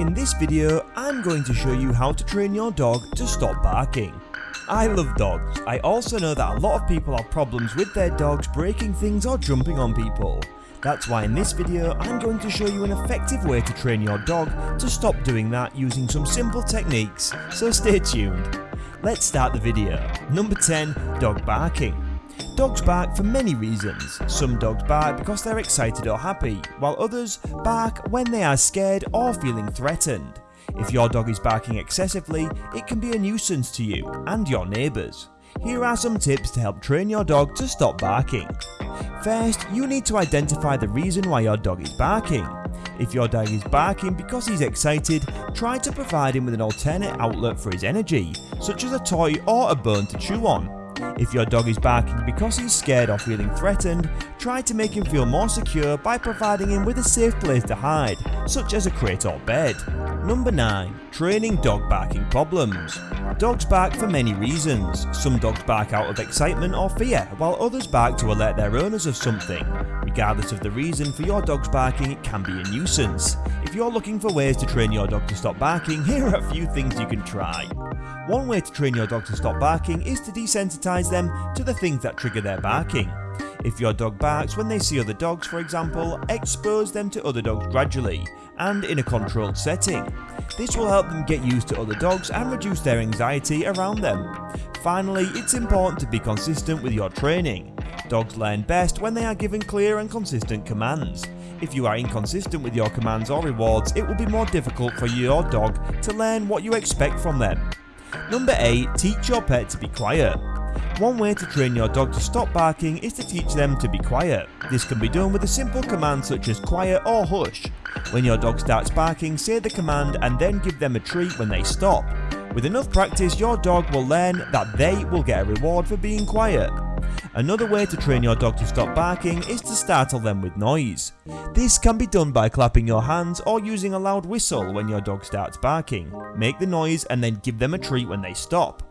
In this video, I'm going to show you how to train your dog to stop barking. I love dogs. I also know that a lot of people have problems with their dogs breaking things or jumping on people. That's why in this video, I'm going to show you an effective way to train your dog to stop doing that using some simple techniques, so stay tuned. Let's start the video. Number 10, dog barking. Dogs bark for many reasons. Some dogs bark because they're excited or happy, while others bark when they are scared or feeling threatened. If your dog is barking excessively, it can be a nuisance to you and your neighbours. Here are some tips to help train your dog to stop barking. First, you need to identify the reason why your dog is barking. If your dog is barking because he's excited, try to provide him with an alternate outlet for his energy, such as a toy or a bone to chew on. If your dog is barking because he's scared or feeling threatened, try to make him feel more secure by providing him with a safe place to hide, such as a crate or bed. Number 9. Training dog barking problems. Dogs bark for many reasons. Some dogs bark out of excitement or fear, while others bark to alert their owners of something. Regardless of the reason for your dog's barking, it can be a nuisance. If you're looking for ways to train your dog to stop barking, here are a few things you can try. One way to train your dog to stop barking is to desensitize them to the things that trigger their barking. If your dog barks when they see other dogs for example, expose them to other dogs gradually and in a controlled setting. This will help them get used to other dogs and reduce their anxiety around them. Finally, it's important to be consistent with your training. Dogs learn best when they are given clear and consistent commands. If you are inconsistent with your commands or rewards, it will be more difficult for your dog to learn what you expect from them. Number 8. Teach your pet to be quiet. One way to train your dog to stop barking is to teach them to be quiet. This can be done with a simple command such as quiet or hush. When your dog starts barking, say the command and then give them a treat when they stop. With enough practice, your dog will learn that they will get a reward for being quiet. Another way to train your dog to stop barking is to startle them with noise. This can be done by clapping your hands or using a loud whistle when your dog starts barking. Make the noise and then give them a treat when they stop.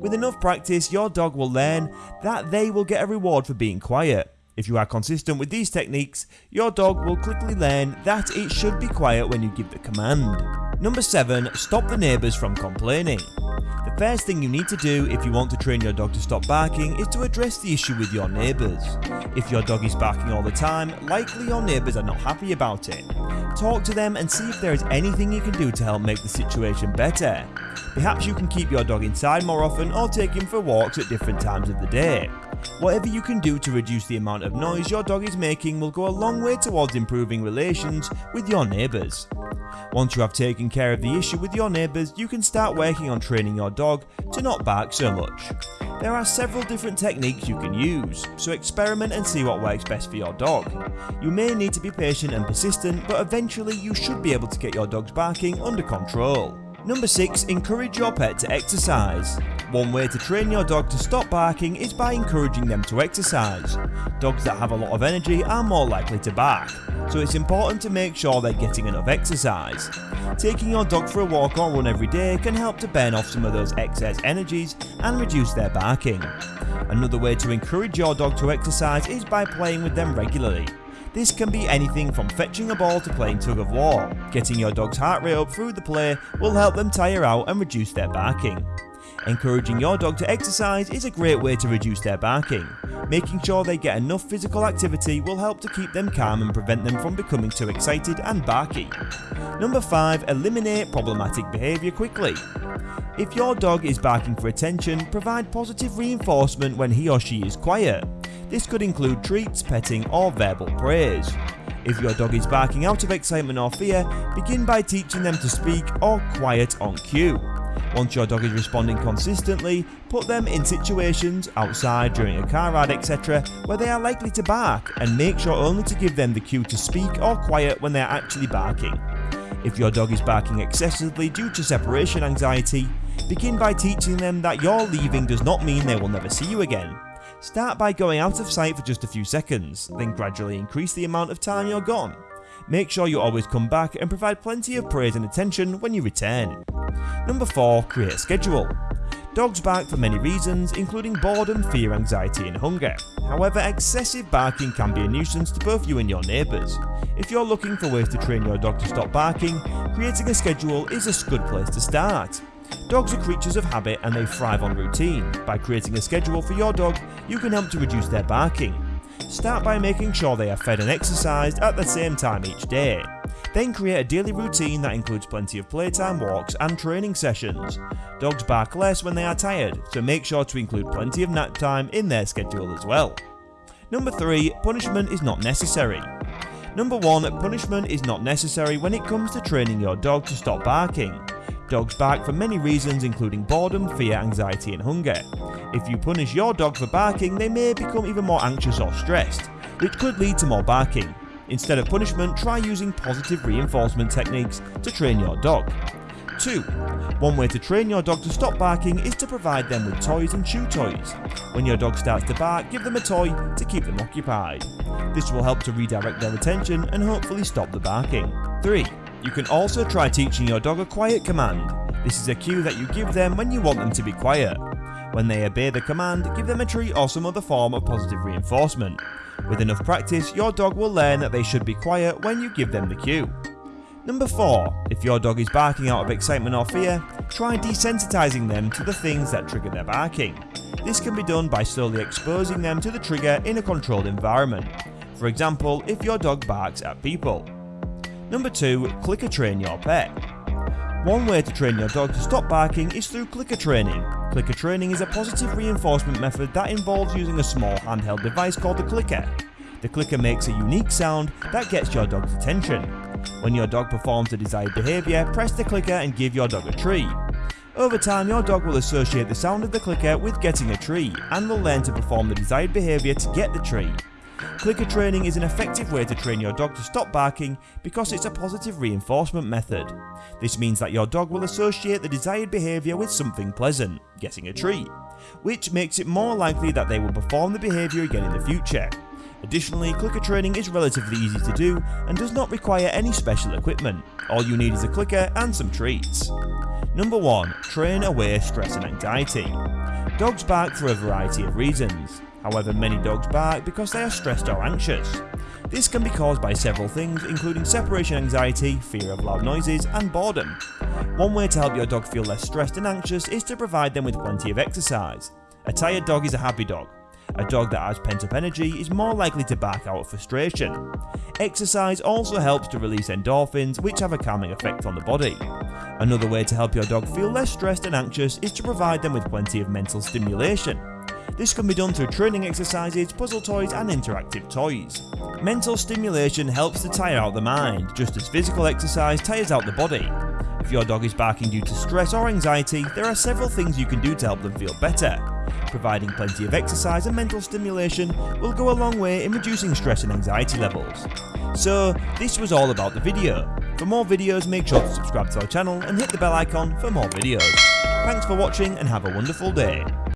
With enough practice, your dog will learn that they will get a reward for being quiet. If you are consistent with these techniques, your dog will quickly learn that it should be quiet when you give the command. Number 7. Stop the neighbours from complaining. The first thing you need to do if you want to train your dog to stop barking is to address the issue with your neighbours. If your dog is barking all the time, likely your neighbours are not happy about it. Talk to them and see if there is anything you can do to help make the situation better. Perhaps you can keep your dog inside more often or take him for walks at different times of the day. Whatever you can do to reduce the amount of noise your dog is making will go a long way towards improving relations with your neighbours. Once you have taken care of the issue with your neighbours, you can start working on training your dog to not bark so much. There are several different techniques you can use, so experiment and see what works best for your dog. You may need to be patient and persistent, but eventually you should be able to get your dog's barking under control. Number 6. Encourage your pet to exercise. One way to train your dog to stop barking is by encouraging them to exercise. Dogs that have a lot of energy are more likely to bark, so it's important to make sure they're getting enough exercise. Taking your dog for a walk or run every day can help to burn off some of those excess energies and reduce their barking. Another way to encourage your dog to exercise is by playing with them regularly. This can be anything from fetching a ball to playing tug of war. Getting your dog's heart rate up through the play will help them tire out and reduce their barking. Encouraging your dog to exercise is a great way to reduce their barking. Making sure they get enough physical activity will help to keep them calm and prevent them from becoming too excited and barky. Number 5. Eliminate problematic behaviour quickly. If your dog is barking for attention, provide positive reinforcement when he or she is quiet. This could include treats, petting or verbal praise. If your dog is barking out of excitement or fear, begin by teaching them to speak or quiet on cue. Once your dog is responding consistently, put them in situations, outside, during a car ride etc where they are likely to bark and make sure only to give them the cue to speak or quiet when they are actually barking. If your dog is barking excessively due to separation anxiety, begin by teaching them that your leaving does not mean they will never see you again. Start by going out of sight for just a few seconds, then gradually increase the amount of time you're gone. Make sure you always come back and provide plenty of praise and attention when you return. Number 4. Create a schedule. Dogs bark for many reasons, including boredom, fear, anxiety, and hunger. However, excessive barking can be a nuisance to both you and your neighbours. If you're looking for ways to train your dog to stop barking, creating a schedule is a good place to start. Dogs are creatures of habit and they thrive on routine. By creating a schedule for your dog, you can help to reduce their barking. Start by making sure they are fed and exercised at the same time each day. Then create a daily routine that includes plenty of playtime, walks and training sessions. Dogs bark less when they are tired, so make sure to include plenty of nap time in their schedule as well. Number 3. Punishment is not necessary. Number 1. Punishment is not necessary when it comes to training your dog to stop barking. Dogs bark for many reasons including boredom, fear, anxiety and hunger. If you punish your dog for barking, they may become even more anxious or stressed, which could lead to more barking. Instead of punishment, try using positive reinforcement techniques to train your dog. 2. One way to train your dog to stop barking is to provide them with toys and chew toys. When your dog starts to bark, give them a toy to keep them occupied. This will help to redirect their attention and hopefully stop the barking. 3. You can also try teaching your dog a quiet command. This is a cue that you give them when you want them to be quiet. When they obey the command, give them a treat or some other form of positive reinforcement. With enough practice, your dog will learn that they should be quiet when you give them the cue. Number 4. If your dog is barking out of excitement or fear, try desensitizing them to the things that trigger their barking. This can be done by slowly exposing them to the trigger in a controlled environment. For example, if your dog barks at people. Number 2. Clicker train your pet. One way to train your dog to stop barking is through clicker training. Clicker training is a positive reinforcement method that involves using a small handheld device called a clicker. The clicker makes a unique sound that gets your dog's attention. When your dog performs the desired behaviour, press the clicker and give your dog a treat. Over time, your dog will associate the sound of the clicker with getting a treat and will learn to perform the desired behaviour to get the treat. Clicker training is an effective way to train your dog to stop barking because it's a positive reinforcement method. This means that your dog will associate the desired behaviour with something pleasant, getting a treat, which makes it more likely that they will perform the behaviour again in the future. Additionally, clicker training is relatively easy to do and does not require any special equipment. All you need is a clicker and some treats. Number 1. Train away stress and anxiety. Dogs bark for a variety of reasons. However, many dogs bark because they are stressed or anxious. This can be caused by several things including separation anxiety, fear of loud noises and boredom. One way to help your dog feel less stressed and anxious is to provide them with plenty of exercise. A tired dog is a happy dog. A dog that has pent up energy is more likely to bark out of frustration. Exercise also helps to release endorphins which have a calming effect on the body. Another way to help your dog feel less stressed and anxious is to provide them with plenty of mental stimulation. This can be done through training exercises, puzzle toys and interactive toys. Mental stimulation helps to tire out the mind, just as physical exercise tires out the body. If your dog is barking due to stress or anxiety, there are several things you can do to help them feel better. Providing plenty of exercise and mental stimulation will go a long way in reducing stress and anxiety levels. So, this was all about the video. For more videos make sure to subscribe to our channel and hit the bell icon for more videos. Thanks for watching and have a wonderful day.